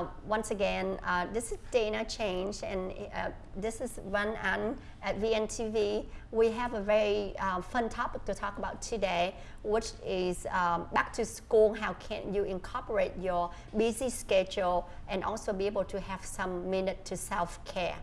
uh, once again, uh, this is Dana Change, and uh, this is Run An at VNTV. We have a very uh, fun topic to talk about today, which is um, back to school. How can you incorporate your busy schedule and also be able to have some minute to self-care?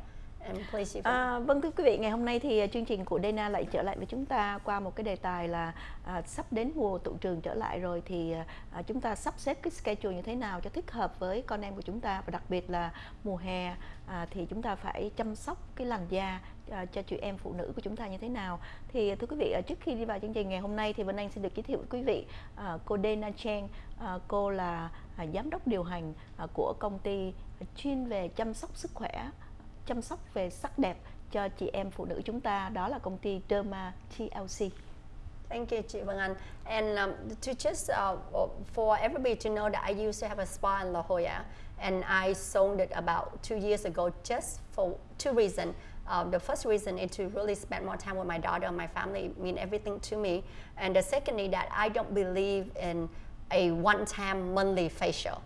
À, vâng thưa quý vị, ngày hôm nay thì à, chương trình của Dana lại trở lại với chúng ta qua một cái đề tài là à, sắp đến mùa tụ trường trở lại rồi thì à, chúng ta sắp xếp cái schedule như thế nào cho thích hợp với con em của chúng ta và đặc biệt là mùa hè à, thì chúng ta phải chăm sóc cái làn da à, cho chị em phụ nữ của chúng ta như thế nào. Thì thưa quý vị à, trước khi đi vào chương trình ngày hôm nay thì Vân Anh xin được giới thiệu với quý vị à, cô Dana Cheng à, cô là à, giám đốc điều hành à, của công ty chuyên về chăm sóc sức khỏe chăm sóc về sắc đẹp cho chị em phụ nữ chúng ta đó là công ty Derma TLC. Thank you, chị Vân Anh. And um, to just uh, for everybody to know that I used to have a spa in La Jolla, and I sold it about two years ago just for two reasons. Uh, the first reason is to really spend more time with my daughter and my family mean everything to me. And the second is that I don't believe in a one-time monthly facial.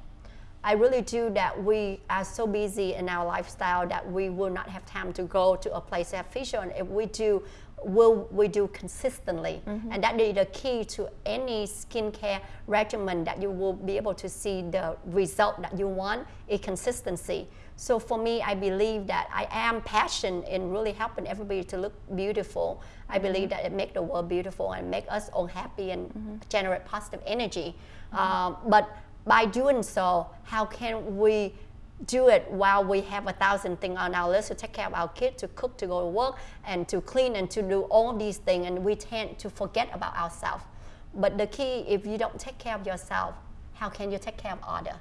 I really do that we are so busy in our lifestyle that we will not have time to go to a place to have facial. And if we do, will we do consistently? Mm -hmm. And that is the key to any skincare regimen that you will be able to see the result that you want, a consistency. So for me, I believe that I am passionate in really helping everybody to look beautiful. I mm-hmm. believe that it makes the world beautiful and make us all happy and mm -hmm. generate positive energy. Um, but by doing so, how can we do it while we have a thousand things on our list to take care of our kids, to cook, to go to work, and to clean, and to do all these things, and we tend to forget about ourselves. But the key, if you don't take care of yourself, how can you take care of others?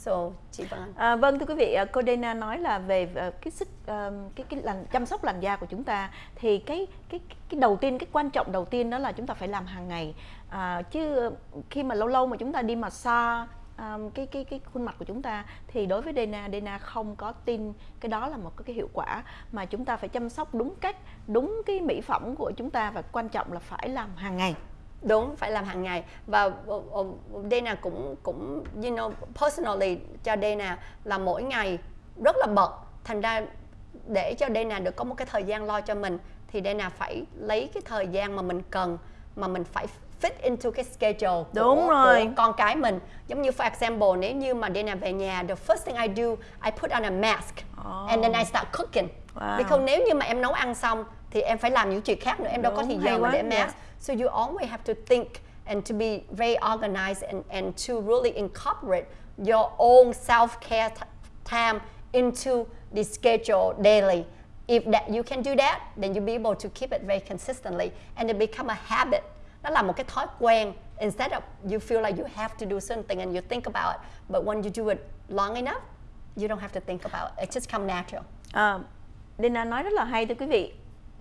So, chị Vân. À, vâng thưa quý vị, à, cô Dana nói là về à, cái sức à, cái cái làn chăm sóc làn da của chúng ta thì cái cái cái đầu tiên cái quan trọng đầu tiên đó là chúng ta phải làm hàng ngày. À, chứ khi mà lâu lâu mà chúng ta đi massage um, cái cái cái khuôn mặt của chúng ta thì đối với Dena Dena không có tin cái đó là một cái hiệu quả. Mà chúng ta phải chăm sóc đúng cách đúng cái mỹ phẩm của chúng ta và quan trọng là phải làm hàng ngày đúng phải làm hàng ngày và uh, uh, Dana cũng cũng you know personally cho Dana là mỗi ngày rất là bận thành ra để cho Dana được có một cái thời gian lo cho mình thì Dana phải lấy cái thời gian mà mình cần mà mình phải fit into cái schedule Đúng của, rồi. của con cái mình giống như for example nếu như mà Dana về nhà the first thing I do I put on a mask oh. and then I start cooking wow. because nếu như mà em nấu ăn xong thì em phải làm những chuyện khác nữa em đâu có thời mà để mask. Yeah. so you always have to think and to be very organized and, and to really incorporate your own self-care time into the schedule daily. If that you can do that then you'll be able to keep it very consistently and it become a habit. Nó là một cái thói quen. Instead of you feel like you have to do something and you think about it but when you do it long enough you don't have to think about it. It just come natural. À, Dina nói rất là hay thưa quý vị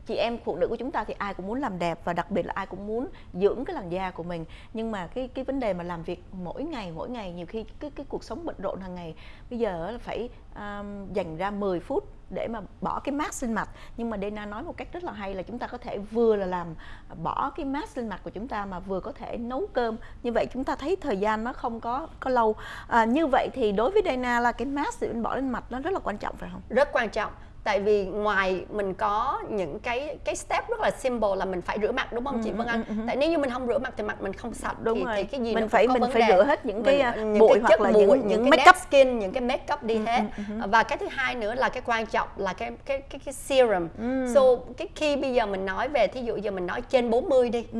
chị em phụ nữ của chúng ta thì ai cũng muốn làm đẹp và đặc biệt là ai cũng muốn dưỡng cái làn da của mình. Nhưng mà cái cái vấn đề mà làm việc mỗi ngày mỗi ngày nhiều khi cái cái cuộc sống bận rộn hàng ngày bây giờ là phải um, dành ra 10 phút để mà bỏ cái mask lên mặt. Nhưng mà Dana nói một cách rất là hay là chúng ta có thể vừa là làm à, bỏ cái mask lên mặt của chúng ta mà vừa có thể nấu cơm. Như vậy chúng ta thấy thời gian nó không có có lâu. À, như vậy thì đối với Dana là cái mask mình bỏ lên mặt nó rất là quan trọng phải không? Rất quan trọng tại vì ngoài mình có những cái cái step rất là simple là mình phải rửa mặt đúng không ừ, chị Vân Anh? Ừ, ừ, tại nếu như mình không rửa mặt thì mặt mình không sạch đúng thì, rồi. thì cái gì mình phải mình phải rửa hết những cái mình, những bụi cái hoặc là bụi, những, những, cái make up skin, những cái make up đi ừ, hết. Ừ, ừ, và cái thứ hai nữa là cái quan trọng là cái cái cái, cái serum. Ừ. So cái khi bây giờ mình nói về thí dụ giờ mình nói trên 40 đi. Ừ.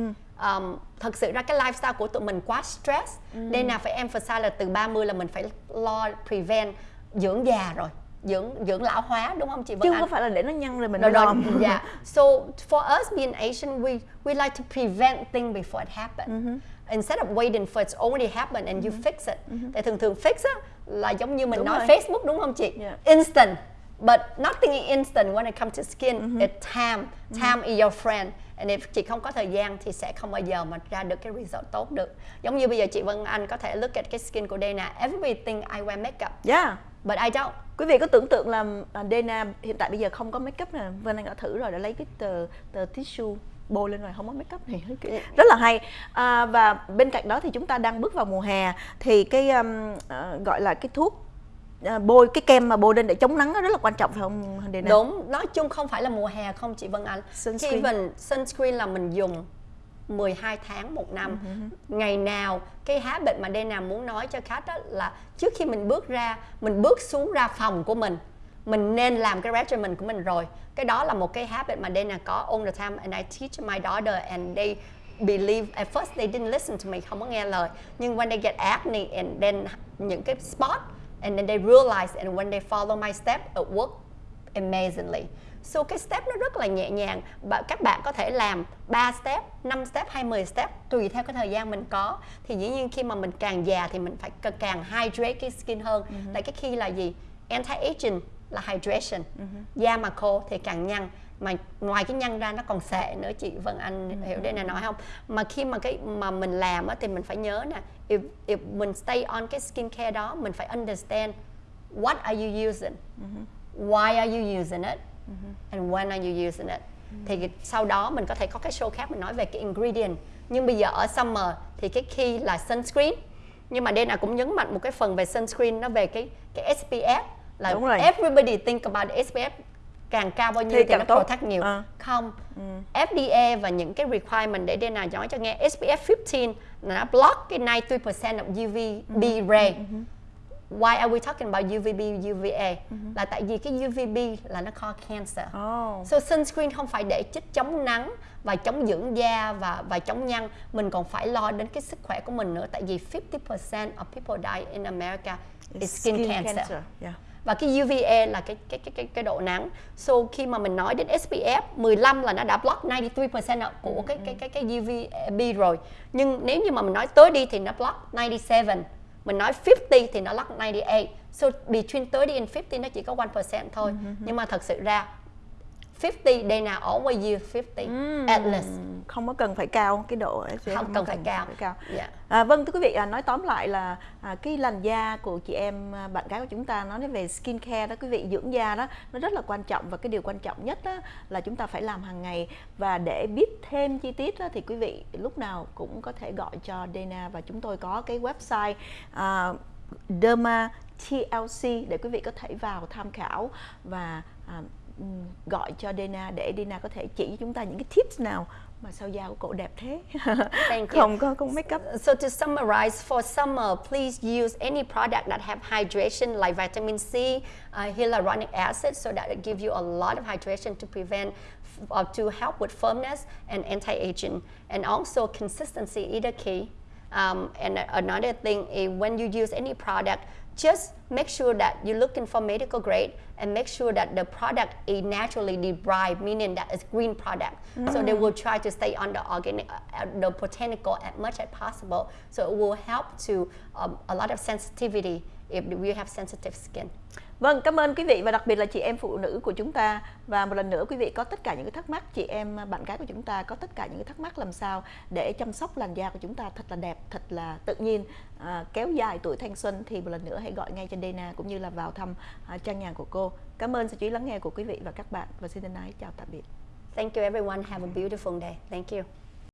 Um, thật sự ra cái lifestyle của tụi mình quá stress ừ. nên là phải emphasize là từ 30 là mình phải lo prevent dưỡng già rồi dưỡng dưỡng lão hóa đúng không chị Vân Chứ không phải là để nó nhăn rồi mình rồi, rồi, yeah. So for us being Asian, we we like to prevent things before it happens. Mm-hmm. Instead of waiting for it's already happened and you Mm-hmm. fix it. Tại thường thường fix á là giống như mình Đúng nói rồi. Facebook đúng không chị? Yeah. Instant. But nothing is instant when it comes to skin. Mm-hmm. It's time. Time is your friend. And if chị không có thời gian thì sẽ không bao giờ mà ra được cái result tốt được. Giống như bây giờ chị Vân Anh có thể look at cái skin của Dana. Everybody think I wear makeup, yeah but I don't. quý vị có tưởng tượng là Dana hiện tại bây giờ không có make up nè Vân Anh đã thử rồi đã lấy cái tờ tờ tissue bôi lên rồi không có make up này rất là hay à, và bên cạnh đó thì chúng ta đang bước vào mùa hè thì cái um, à, gọi là cái thuốc bôi cái kem mà bôi lên để chống nắng rất là quan trọng phải không Dana? Đúng, nói chung không phải là mùa hè không chị Vân Anh. Sunscreen. Khi mình sunscreen là mình dùng 12 tháng một năm. Uh-huh. Ngày nào cái habit mà Dana muốn nói cho khách đó là trước khi mình bước ra, mình bước xuống ra phòng của mình mình nên làm cái regimen của mình rồi cái đó là một cái habit mà Dana có all the time and I teach my daughter and they believe at first they didn't listen to me không có nghe lời nhưng when they get acne and then những cái spot and then they realize and when they follow my step it work amazingly So cái step nó rất là nhẹ nhàng và các bạn có thể làm 3 step, 5 step hay 10 step tùy theo cái thời gian mình có. Thì dĩ nhiên khi mà mình càng già thì mình phải càng hydrate cái skin hơn. Mm-hmm. Tại cái khi là gì? Anti-aging là hydration. Mm-hmm. Da mà khô thì càng nhăn mà ngoài cái nhăn ra nó còn sệ nữa chị Vân Anh ừ. hiểu đây là nói không mà khi mà cái mà mình làm á thì mình phải nhớ nè if, if mình stay on cái skincare đó mình phải understand what are you using mm-hmm. why are you using it mm-hmm. and when are you using it mm-hmm. thì sau đó mình có thể có cái show khác mình nói về cái ingredient nhưng bây giờ ở summer thì cái key là sunscreen nhưng mà đây là cũng nhấn mạnh một cái phần về sunscreen nó về cái cái SPF là Đúng rồi. everybody think about SPF càng cao bao nhiêu thì, thì nó tốt. protect nhiều à. không ừ. FDA và những cái requirement để đây là nói cho nghe SPF 15 là nó block cái 93% of UVB ừ. ray ừ. Why are we talking about UVB, UVA? Uh-huh. Là tại vì cái UVB là nó cause cancer. Oh. So sunscreen không phải để chích chống nắng và chống dưỡng da và và chống nhăn, mình còn phải lo đến cái sức khỏe của mình nữa. Tại vì 50% of people die in America is skin, skin cancer. cancer. Yeah và cái UVA là cái cái cái cái, cái độ nắng. So khi mà mình nói đến SPF 15 là nó đã block 93% của cái cái cái cái UVB rồi. Nhưng nếu như mà mình nói tới đi thì nó block 97. Mình nói 50 thì nó block 98. So between 30 and 50 nó chỉ có 1% thôi. Mm-hmm. Nhưng mà thật sự ra 50 day nào always use 50 mm. at least không có cần phải cao cái độ không, không cần phải cao, phải cao. Yeah. Dạ. À, vâng thưa quý vị à, nói tóm lại là à, cái làn da của chị em à, bạn gái của chúng ta nói về skin care đó quý vị dưỡng da đó nó rất là quan trọng và cái điều quan trọng nhất đó là chúng ta phải làm hàng ngày và để biết thêm chi tiết đó, thì quý vị lúc nào cũng có thể gọi cho Dana và chúng tôi có cái website uh, Derma TLC để quý vị có thể vào tham khảo và uh, gọi cho Dana để Dana có thể chỉ cho chúng ta những cái tips nào mà sao da của cổ đẹp thế? Không có không make up so to summarize for summer please use any product that have hydration like vitamin C uh, hyaluronic acid so that it gives you a lot of hydration to prevent uh, to help with firmness and anti-aging. And also consistency is the key. Um, and another thing is when you use any product just make sure that you're looking for medical grade and make sure that the product is naturally derived, meaning that it's green product. Mm. So they will try to stay on the organic, uh, the botanical as much as possible. So it will help to um, a lot of sensitivity if we have sensitive skin. Vâng, cảm ơn quý vị và đặc biệt là chị em phụ nữ của chúng ta và một lần nữa quý vị có tất cả những cái thắc mắc chị em bạn gái của chúng ta có tất cả những cái thắc mắc làm sao để chăm sóc làn da của chúng ta thật là đẹp, thật là tự nhiên, à, kéo dài tuổi thanh xuân thì một lần nữa hãy gọi ngay cho Dana cũng như là vào thăm à, trang nhàn của cô. Cảm ơn sự chú ý lắng nghe của quý vị và các bạn và xin thân ái chào tạm biệt. Thank you everyone. Have a beautiful day. Thank you.